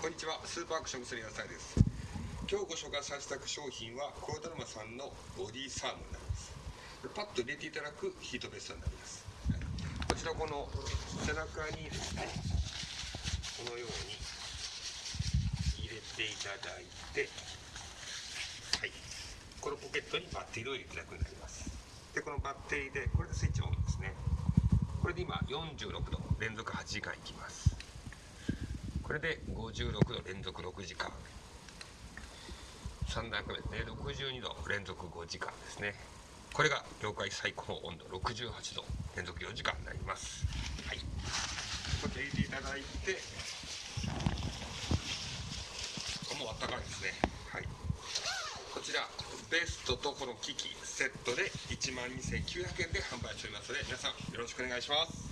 こんにちは。スーパーアクション薬屋さんです。今日ご紹介させていただく商品はコーダルマさんのボディサーモンになります。パッと入れていただくヒートベストになります。こちらこの背中にですねこのように入れていただいてはい。このポケットにバッテリーを入れていただくようになります。でこのバッテリーでこれでスイッチオンですね。これで今46度連続8時間いきます。これで56度連続6時間。3段目で62度連続5時間ですね。これが業界最高の温度68度連続4時間になります。はい。こちら入れていただいてもうあったかいですね。はい。こちらベストとこの機器セットで1万2900円で販売しておりますので皆さんよろしくお願いします。